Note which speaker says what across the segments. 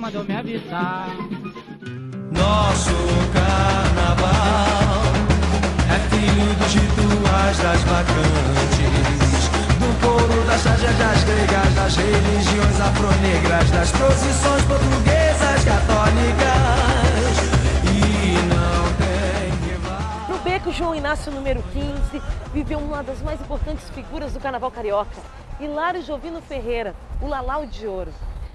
Speaker 1: mandou me avisar.
Speaker 2: Nosso carnaval é filho dos rituais das bacantes, do couro das das gregas, das religiões afronegras, das procissões portuguesas católicas. E não tem rival.
Speaker 3: No beco João Inácio número 15, viveu uma das mais importantes figuras do carnaval carioca, Hilário Jovino Ferreira, o Lalau de Ouro.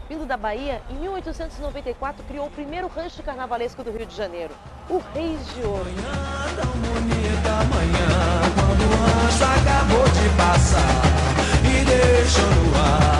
Speaker 3: Vindo da Bahia, em 1894 criou o primeiro rancho carnavalesco do Rio de Janeiro, o Reis de Ouro.
Speaker 2: Manhã tão bonita amanhã, quando o rancho acabou de passar e deixou no ar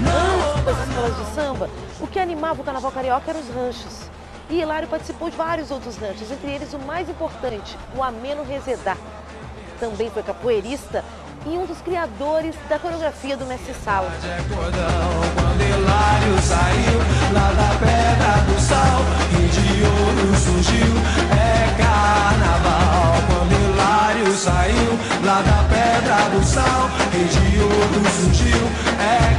Speaker 2: Não
Speaker 3: das escolas de samba, o que animava o carnaval carioca eram os ranchos. E Hilário participou de vários outros ranchos, entre eles o mais importante, o Ameno Rezedá. Também foi capoeirista e um dos criadores da coreografia do Mestre Sala.
Speaker 2: é quando Hilário saiu lá da pedra do sal e de ouro surgiu é carnaval quando Hilário saiu lá da pedra do sal ouro surgiu é